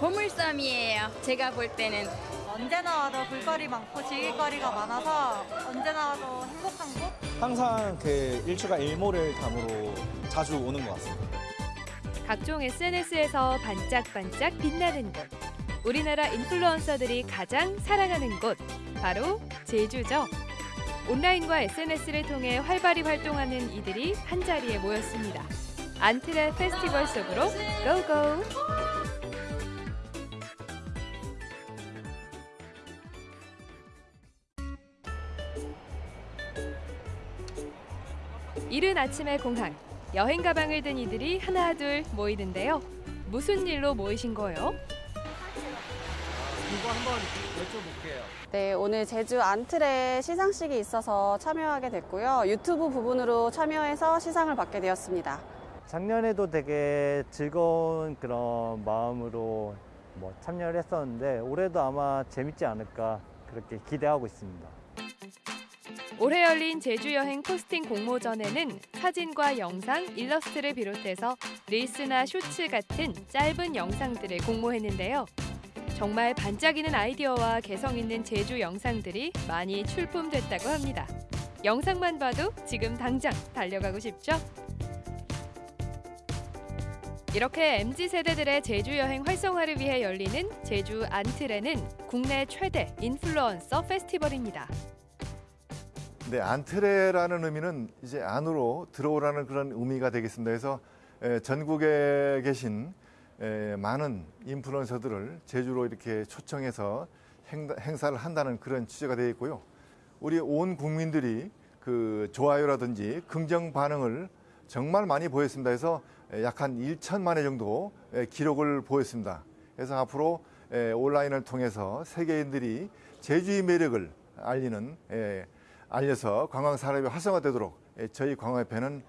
보물섬이에요. 제가 볼 때는 언제나 와도 볼거리 많고 즐길 거리가 많아서 언제나 와도 행복한 곳? 항상 그 일주가 일모를 담으로 자주 오는 것 같습니다. 각종 SNS에서 반짝반짝 빛나는 곳. 우리나라 인플루언서들이 가장 사랑하는 곳. 바로 제주죠. 온라인과 SNS를 통해 활발히 활동하는 이들이 한자리에 모였습니다. 안트레 페스티벌 속으로 고고! 이른 아침의 공항. 여행 가방을 든 이들이 하나 둘 모이는데요. 무슨 일로 모이신 거예요? 이거 한번 여쭤볼게요. 네, 오늘 제주 안틀에 시상식이 있어서 참여하게 됐고요. 유튜브 부분으로 참여해서 시상을 받게 되었습니다. 작년에도 되게 즐거운 그런 마음으로 뭐 참여를 했었는데 올해도 아마 재밌지 않을까 그렇게 기대하고 있습니다. 올해 열린 제주 여행 포스팅 공모전에는 사진과 영상, 일러스트를 비롯해서 릴스나 쇼츠 같은 짧은 영상들을 공모했는데요. 정말 반짝이는 아이디어와 개성 있는 제주 영상들이 많이 출품됐다고 합니다. 영상만 봐도 지금 당장 달려가고 싶죠? 이렇게 MZ 세대들의 제주 여행 활성화를 위해 열리는 제주 안틀에는 국내 최대 인플루언서 페스티벌입니다. 네, 안트레라는 의미는 이제 안으로 들어오라는 그런 의미가 되겠습니다. 그래서 에, 전국에 계신 에, 많은 인플루언서들을 제주로 이렇게 초청해서 행, 행사를 한다는 그런 취지가 되어 있고요. 우리 온 국민들이 그 좋아요라든지 긍정 반응을 정말 많이 보였습니다. 그래서 약 한 1천만 회 정도 기록을 보였습니다. 그래서 앞으로 온라인을 통해서 세계인들이 제주의 매력을 알리는 알려서 관광 산업이 활성화되도록 저희 관광협회는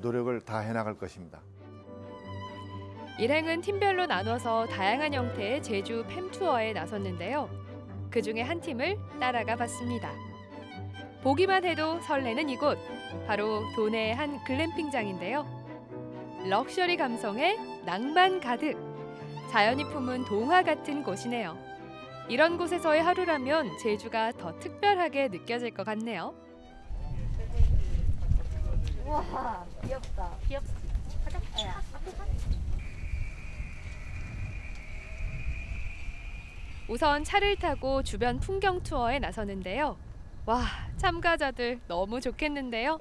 노력을 다 해 나갈 것입니다. 일행은 팀별로 나눠서 다양한 형태의 제주 팸 투어에 나섰는데요. 그 중에 한 팀을 따라가 봤습니다. 보기만 해도 설레는 이곳, 바로 도내의 한 글램핑장인데요. 럭셔리 감성에 낭만 가득, 자연이 품은 동화 같은 곳이네요. 이런 곳에서의 하루라면 제주가 더 특별하게 느껴질 것 같네요. 우와 귀엽다. 귀엽지? 가자. 야. 우선 차를 타고 주변 풍경 투어에 나서는데요. 와, 참가자들 너무 좋겠는데요.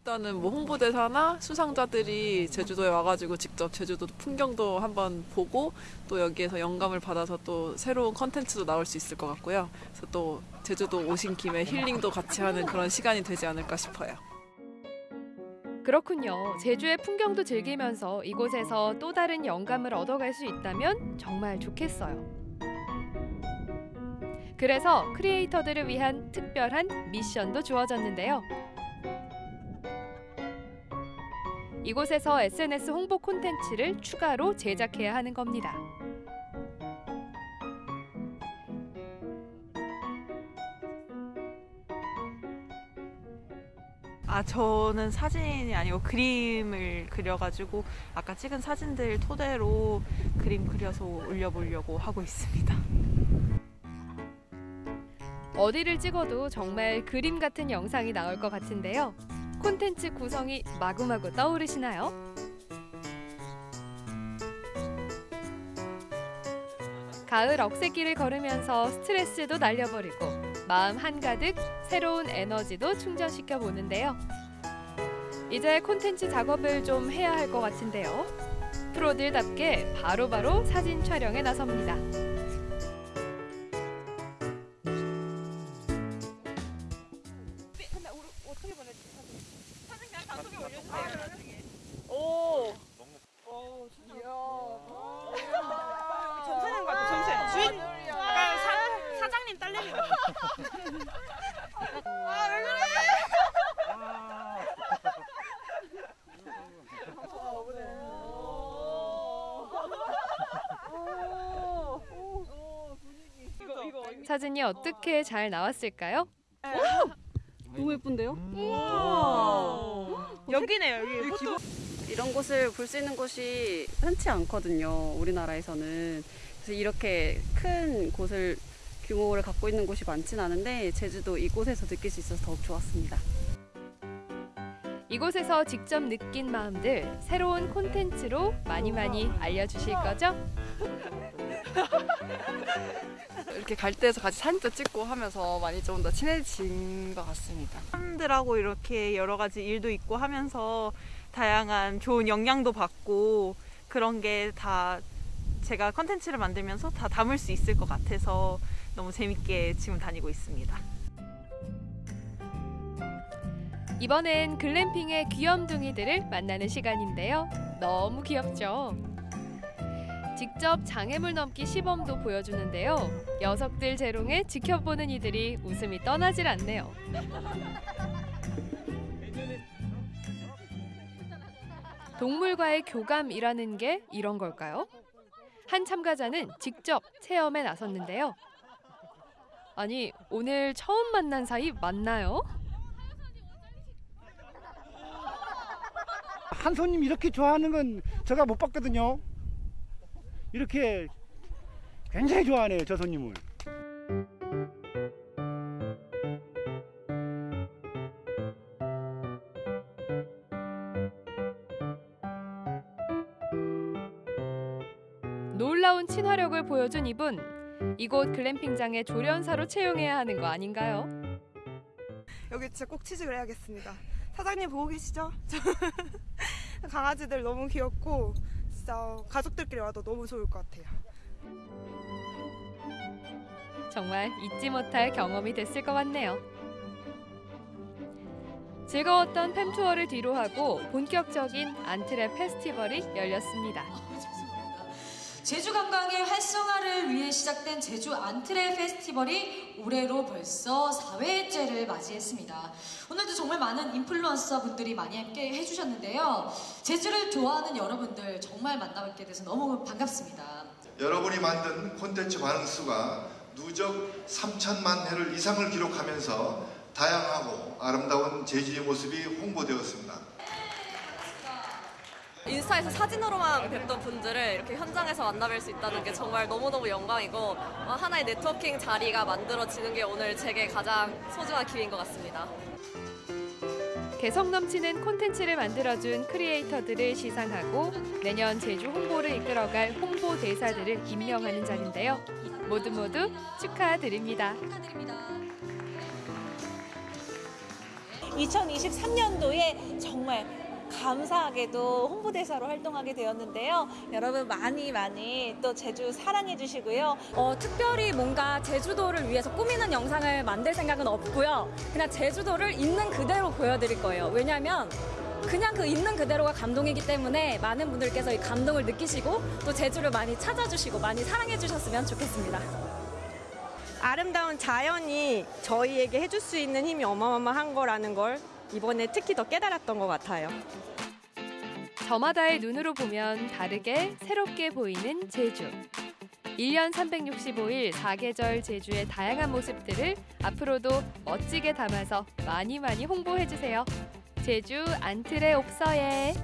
일단은 뭐 홍보대사나 수상자들이 제주도에 와가지고 직접 제주도 풍경도 한번 보고 또 여기에서 영감을 받아서 또 새로운 컨텐츠도 나올 수 있을 것 같고요. 그래서 또 제주도 오신 김에 힐링도 같이 하는 그런 시간이 되지 않을까 싶어요. 그렇군요. 제주의 풍경도 즐기면서 이곳에서 또 다른 영감을 얻어갈 수 있다면 정말 좋겠어요. 그래서 크리에이터들을 위한 특별한 미션도 주어졌는데요. 이곳에서 SNS 홍보 콘텐츠를 추가로 제작해야 하는 겁니다. 아 저는 사진이 아니고 그림을 그려가지고 아까 찍은 사진들 토대로 그림 그려서 올려보려고 하고 있습니다. 어디를 찍어도 정말 그림 같은 영상이 나올 것 같은데요. 콘텐츠 구성이 마구마구 떠오르시나요? 가을 억새길을 걸으면서 스트레스도 날려버리고 마음 한가득 새로운 에너지도 충전시켜 보는데요. 이제 콘텐츠 작업을 좀 해야 할 것 같은데요. 프로들답게 바로바로 사진 촬영에 나섭니다. 사진이 어떻게 잘 나왔을까요? 너무 예쁜데요? 우와. 여기네요, 여기. 포토. 이런 곳을 볼 수 있는 곳이 흔치 않거든요. 우리나라에서는. 그래서 이렇게 큰 곳을 규모를 갖고 있는 곳이 많진 않은데 제주도 이곳에서 느낄 수 있어서 더욱 좋았습니다. 이곳에서 직접 느낀 마음들 새로운 콘텐츠로 많이 많이 알려주실 거죠? 이렇게 갈 때에서 같이 사진도 찍고 하면서 많이 좀 더 친해진 것 같습니다. 사람들하고 이렇게 여러 가지 일도 있고 하면서 다양한 좋은 영향도 받고 그런 게 다 제가 컨텐츠를 만들면서 다 담을 수 있을 것 같아서 너무 재밌게 지금 다니고 있습니다. 이번엔 글램핑의 귀염둥이들을 만나는 시간인데요. 너무 귀엽죠? 직접 장애물 넘기 시범도 보여주는데요. 녀석들 재롱에 지켜보는 이들이 웃음이 떠나질 않네요. 동물과의 교감이라는 게 이런 걸까요? 한 참가자는 직접 체험에 나섰는데요. 아니, 오늘 처음 만난 사이 맞나요? 한 손님 이렇게 좋아하는 건 제가 못 봤거든요. 이렇게 굉장히 좋아하네요, 저 손님을. 놀라운 친화력을 보여준 이분. 이곳 글램핑장의 조련사로 채용해야 하는 거 아닌가요? 여기 진짜 꼭 취직을 해야겠습니다. 사장님 보고 계시죠? 저 강아지들 너무 귀엽고 진짜 가족들끼리 와도 너무 좋을 것 같아요. 정말 잊지 못할 경험이 됐을 것 같네요. 즐거웠던 팸 투어를 뒤로하고 본격적인 안트랩 페스티벌이 열렸습니다. 제주 관광의 활성화를 위해 시작된 제주 안트레 페스티벌이 올해로 벌써 4회째를 맞이했습니다. 오늘도 정말 많은 인플루언서 분들이 많이 함께 해주셨는데요. 제주를 좋아하는 여러분들 정말 만나뵙게 돼서 너무 반갑습니다. 여러분이 만든 콘텐츠 반응 수가 누적 3천만 회를 이상을 기록하면서 다양하고 아름다운 제주의 모습이 홍보되었습니다. 인스타에서 사진으로만 뵙던 분들을 이렇게 현장에서 만나뵐 수 있다는 게 정말 너무너무 영광이고 어, 하나의 네트워킹 자리가 만들어지는 게 오늘 제게 가장 소중한 기회인 것 같습니다. 개성 넘치는 콘텐츠를 만들어준 크리에이터들을 시상하고 내년 제주 홍보를 이끌어갈 홍보 대사들을 임명하는 자리인데요. 모두 모두 축하드립니다. 2023년도에 정말 감사하게도 홍보대사로 활동하게 되었는데요. 여러분 많이 많이 또 제주 사랑해 주시고요. 어, 특별히 뭔가 제주도를 위해서 꾸미는 영상을 만들 생각은 없고요. 그냥 제주도를 있는 그대로 보여드릴 거예요. 왜냐하면 그냥 그 있는 그대로가 감동이기 때문에 많은 분들께서 이 감동을 느끼시고 또 제주를 많이 찾아주시고 많이 사랑해 주셨으면 좋겠습니다. 아름다운 자연이 저희에게 해줄 수 있는 힘이 어마어마한 거라는 걸 이번에 특히 더 깨달았던 것 같아요. 저마다의 눈으로 보면 다르게 새롭게 보이는 제주. 1년 365일 4계절 제주의 다양한 모습들을 앞으로도 멋지게 담아서 많이 많이 홍보해 주세요. 제주 안틀의 옥서에